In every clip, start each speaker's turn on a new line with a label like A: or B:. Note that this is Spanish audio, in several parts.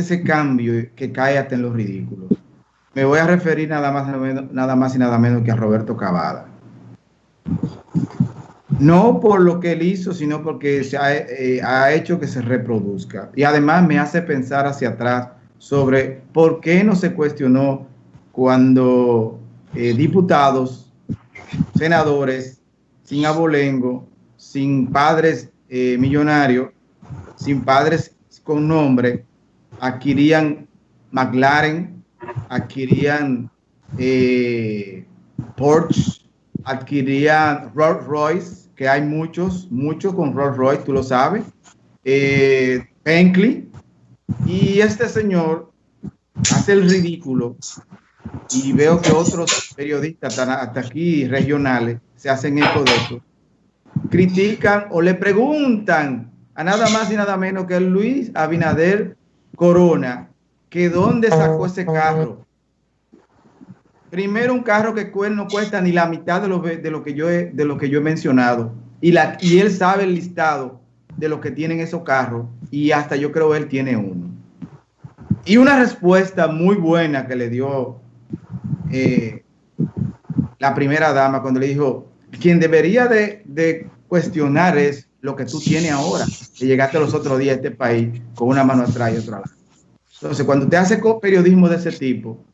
A: ese cambio que cae hasta en los ridículos. Me voy a referir nada más, nada más y nada menos que a Roberto Cavada. No por lo que él hizo, sino porque se ha, eh, hecho que se reproduzca. Y además me hace pensar hacia atrás sobre por qué no se cuestionó cuando eh, diputados, senadores, sin abolengo, sin padres eh, millonarios, sin padres con nombre, adquirían McLaren, adquirían eh, Porsche, adquirían Rolls Royce, que hay muchos, muchos con Rolls Royce, tú lo sabes, eh, y este señor hace el ridículo y veo que otros periodistas hasta aquí regionales se hacen eco de eso, critican o le preguntan a nada más y nada menos que Luis Abinader Corona, que dónde sacó ese carro. Primero un carro que no cuesta ni la mitad de lo, de lo, que, yo he, de lo que yo he mencionado. Y, la, y él sabe el listado de los que tienen esos carros y hasta yo creo él tiene uno. Y una respuesta muy buena que le dio eh, la primera dama cuando le dijo, quien debería de, de, cuestionar es lo que tú tienes ahora, que llegaste los otros días a este país con una mano atrás y otra lado. Entonces, cuando te hace periodismo de ese tipo,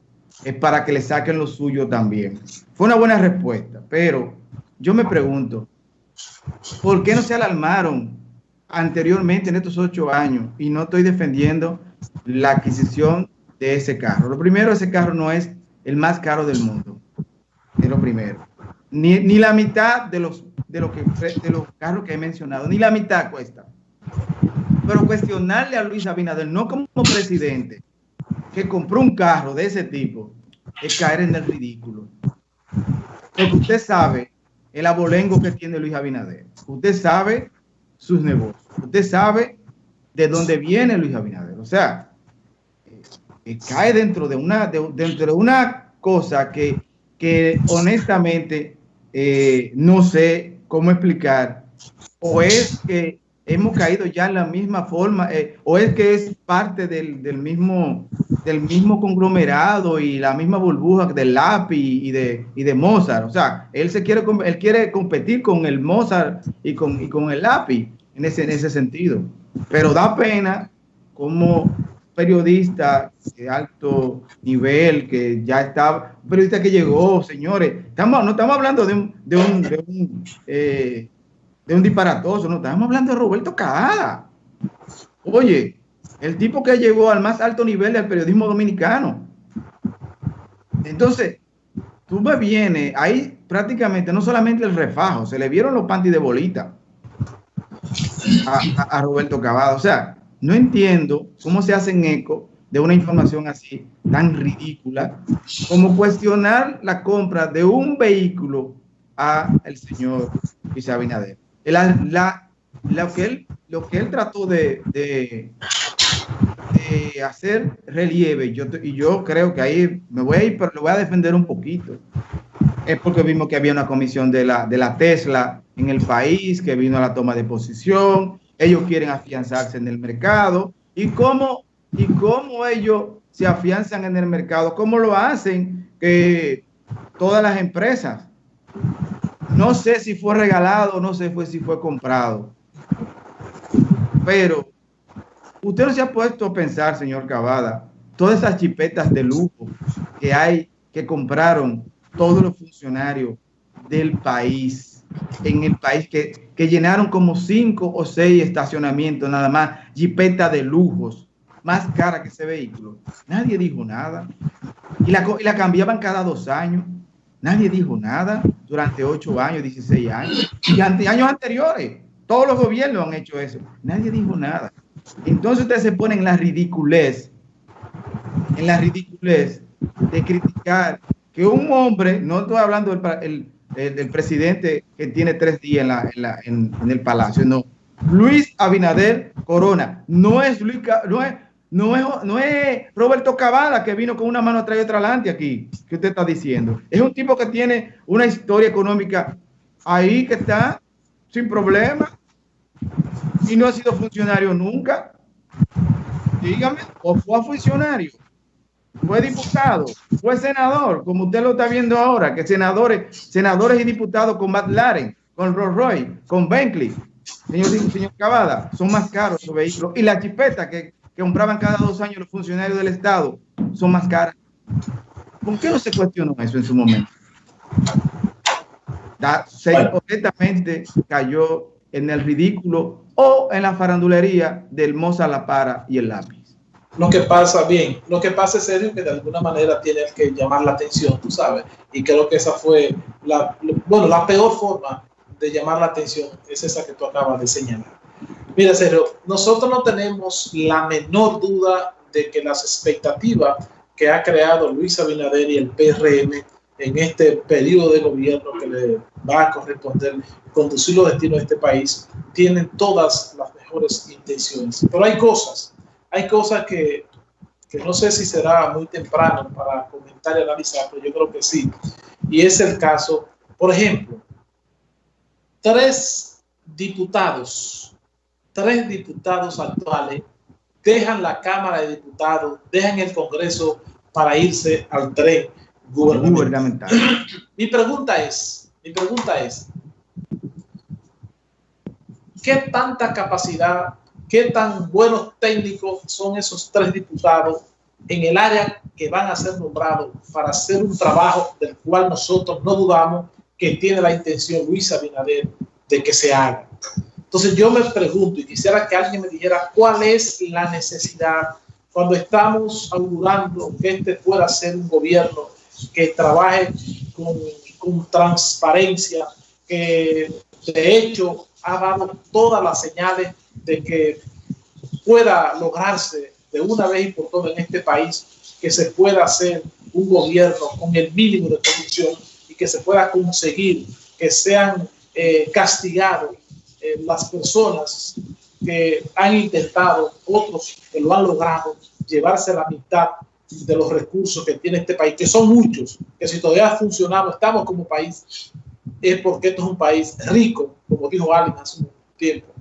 A: es para que le saquen lo suyo también. Fue una buena respuesta, pero yo me pregunto, ¿por qué no se alarmaron anteriormente en estos ocho años? Y no estoy defendiendo la adquisición de ese carro. Lo primero, ese carro no es el más caro del mundo. Es lo primero. Ni, ni la mitad de los, de, lo que, de los carros que he mencionado, ni la mitad cuesta. Pero cuestionarle a Luis Abinader, no como presidente, que compró un carro de ese tipo, es caer en el ridículo. Porque usted sabe el abolengo que tiene Luis Abinader. Usted sabe sus negocios. Usted sabe de dónde viene Luis Abinader. O sea, eh, cae dentro de una, dentro de una cosa que, que honestamente eh, no sé cómo explicar. O es que hemos caído ya en la misma forma, eh, o es que es parte del, del, mismo, del mismo conglomerado y la misma burbuja del lápiz y de, y de Mozart. O sea, él, se quiere, él quiere competir con el Mozart y con, y con el lápiz en ese, en ese sentido. Pero da pena como periodista de alto nivel que ya está, un periodista que llegó, señores, estamos, no estamos hablando de un, de un, de un, eh, de un disparatoso, no, estamos hablando de Roberto Cajada. Oye, el tipo que llegó al más alto nivel del periodismo dominicano. Entonces, tú me vienes, ahí prácticamente no solamente el refajo, se le vieron los panties de bolita a, a, Roberto Cavada. O sea, no entiendo cómo se hacen eco de una información así tan ridícula como cuestionar la compra de un vehículo a el señor Luis Abinader. La, lo, que él, lo que él trató de, de, de hacer relieve, yo, y yo creo que ahí me voy a ir, pero lo voy a defender un poquito, es porque vimos que había una comisión de la, de la Tesla en el país, que vino a la toma de posición, ellos quieren afianzarse en el mercado, y cómo, y cómo ellos se afianzan en el mercado, cómo lo hacen que todas las empresas. No sé si fue regalado, no sé si fue comprado. Pero usted no se ha puesto a pensar, señor Cavada, todas esas chipetas de lujo que hay, que compraron todos los funcionarios del país, en el país, que, que llenaron como cinco o seis estacionamientos nada más, jipetas de lujos, más cara que ese vehículo. Nadie dijo nada. Y la, y la cambiaban cada dos años. Nadie dijo nada durante 8 años, 16 años y ante años anteriores. Todos los gobiernos han hecho eso. Nadie dijo nada. Entonces ustedes se ponen en la ridiculez, en la ridiculez de criticar que un hombre, no estoy hablando del el, presidente que tiene tres días en, la, en, la, en, el palacio, no. Luis Abinader Corona, no es Luis, no es, no es, no es Roberto Cavada que vino con una mano atrás y otra adelante aquí, que usted está diciendo. Es un tipo que tiene una historia económica ahí que está sin problema y no ha sido funcionario nunca. Dígame, o fue funcionario, fue diputado, fue senador, como usted lo está viendo ahora, que senadores, senadores y diputados con McLaren, con Rolls Royce, con Bentley, señor, señor Cavada, son más caros esos vehículos. Y la chipeta que, que compraban cada dos años los funcionarios del Estado son más caras. ¿Por qué no se cuestionó eso en su momento? se completamente cayó en el ridículo o en la farandulería del Moza La Para y el lápiz.
B: Lo que pasa, bien, lo que pasa es serio que de alguna manera tienes que llamar la atención, tú sabes, y creo que esa fue la, bueno, la peor forma de llamar la atención es esa que tú acabas de señalar. Mira, Sergio, nosotros no tenemos la menor duda de que las expectativas que ha creado Luis Abinader y el PRM en este periodo de gobierno que le va a corresponder conducir los destinos de este país, tienen todas las mejores intenciones. Pero hay cosas, hay cosas que, que no sé si será muy temprano para comentar y analizar, pero yo creo que sí. Y es el caso, por ejemplo, tres diputados, tres diputados actuales dejan la Cámara de Diputados, dejan el Congreso para irse al tren gubernamental. Mi pregunta es, mi pregunta es, ¿qué tanta capacidad, qué tan buenos técnicos son esos tres diputados en el área que van a ser nombrados para hacer un trabajo del cual nosotros no dudamos que tiene la intención Luis Abinader de que se haga? Entonces yo me pregunto y quisiera que alguien me dijera cuál es la necesidad cuando estamos augurando que este pueda ser un gobierno que trabaje con, con transparencia, que de hecho ha dado todas las señales de que pueda lograrse de una vez y por todas en este país que se pueda hacer un gobierno con el mínimo de corrupción y que se pueda conseguir que sean eh, castigados eh, las personas que han intentado, otros que lo han logrado, llevarse la mitad de los recursos que tiene este país, que son muchos, que si todavía funcionamos, estamos como país, es porque esto es un país rico, como dijo Allen hace un tiempo,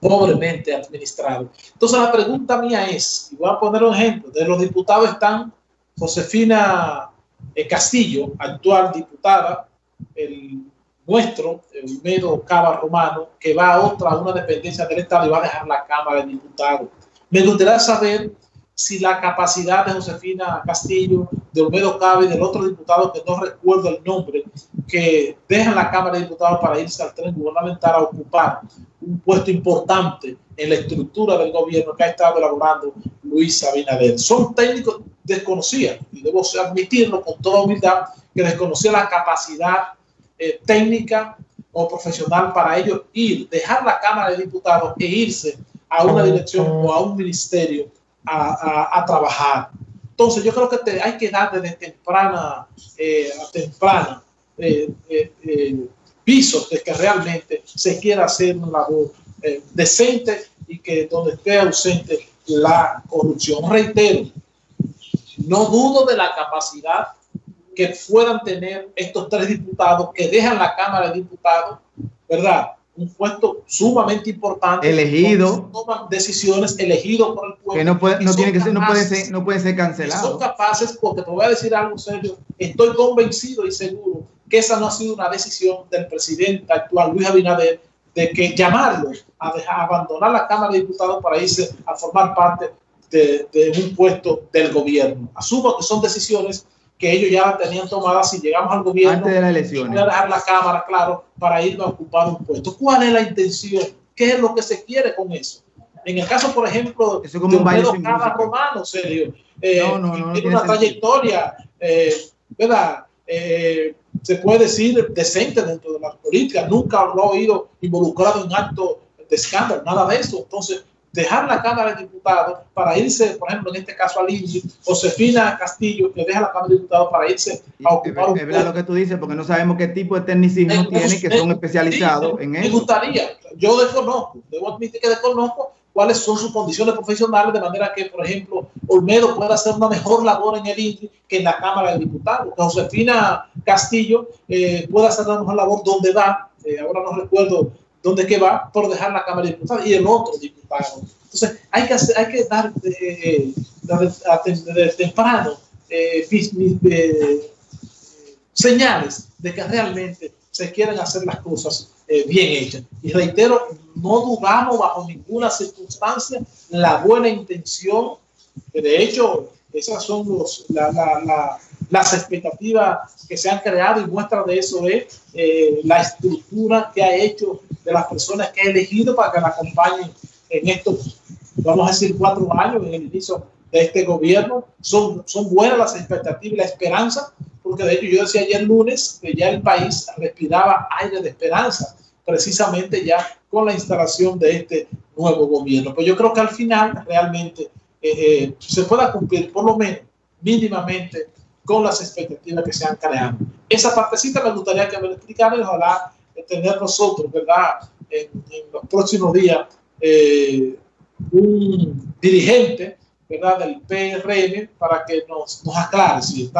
B: pobremente administrado. Entonces la pregunta mía es, y voy a poner un ejemplo, de los diputados están Josefina eh, Castillo, actual diputada, el nuestro, el Medo Cava Romano, que va a otra, a una dependencia del Estado y va a dejar la Cámara de Diputados. Me gustaría saber si la capacidad de Josefina Castillo, de Olmedo Cabe y del otro diputado que no recuerdo el nombre, que dejan la Cámara de Diputados para irse al tren gubernamental a ocupar un puesto importante en la estructura del gobierno que ha estado elaborando Luis Abinader. Son técnicos desconocidos, y debo admitirlo con toda humildad, que desconocían la capacidad eh, técnica o profesional para ellos ir, dejar la Cámara de Diputados e irse a una dirección o a un ministerio a, trabajar. Entonces yo creo que hay que dar desde temprana eh, a temprana pisos de que realmente se quiera hacer una labor decente y que donde esté ausente la corrupción. Reitero, no dudo de la capacidad que puedan tener estos tres diputados que dejan la Cámara de Diputados, ¿verdad? un puesto sumamente importante.
A: Elegido.
B: Toman decisiones elegidos por el pueblo.
A: Que no, puede, no, tiene que ser, no, puede ser, no puede ser cancelado.
B: Son capaces, porque te voy a decir algo serio, estoy convencido y seguro que esa no ha sido una decisión del presidente actual, Luis Abinader, de que llamarlo a, dejar, abandonar la Cámara de Diputados para irse a formar parte de, de un puesto del gobierno. Asumo que son decisiones que ellos ya tenían tomada si llegamos al gobierno.
A: Antes de la elección.
B: Voy a dejar la Cámara, claro, para irnos a ocupar un puesto. ¿Cuál es la intención? ¿Qué es lo que se quiere con eso? En el caso, por ejemplo,
A: eso como de
B: Pedro Cava Romano, serio, eh, no, no, no, tiene una trayectoria, eh, ¿verdad? Eh, se puede decir decente dentro de la política, nunca lo he oído involucrado en actos de escándalo, nada de eso. Entonces, dejar la Cámara de Diputados para irse, por ejemplo, en este caso al INSI, Josefina Castillo, que deja la Cámara de Diputados para irse a ocupar
A: un Es verdad lo que tú dices, porque no sabemos qué tipo de tecnicismo tiene, que son especializados en eso.
B: Me gustaría, yo desconozco, debo admitir que desconozco cuáles son sus condiciones profesionales, de manera que, por ejemplo, Olmedo pueda hacer una mejor labor en el INSI que en la Cámara de Diputados, Josefina Castillo eh, pueda hacer una mejor labor donde va, eh, ahora no recuerdo donde que va por dejar la Cámara de Diputados y el otro diputado. Entonces, hay que, hacer, hay que dar eh, temprano eh, eh, señales de que realmente se quieren hacer las cosas bien hechas. Y reitero, no dudamos bajo ninguna circunstancia la buena intención, que de hecho esas son los, la, la, las expectativas que se han creado y muestra de eso es la estructura que ha hecho de las personas que ha elegido para que la acompañen en estos, vamos a decir, cuatro años en el inicio de este gobierno. Son, son buenas las expectativas y la esperanza, porque de hecho yo decía ayer lunes que ya el país respiraba aire de esperanza, precisamente ya con la instalación de este nuevo gobierno. Pues yo creo que al final realmente eh, eh, se pueda cumplir por lo menos mínimamente con las expectativas que se han creado. Esa partecita me gustaría que me lo explicaran y ojalá tener nosotros, ¿verdad? En, los próximos días, eh, un dirigente, ¿verdad? Del PRM para que nos, nos aclare si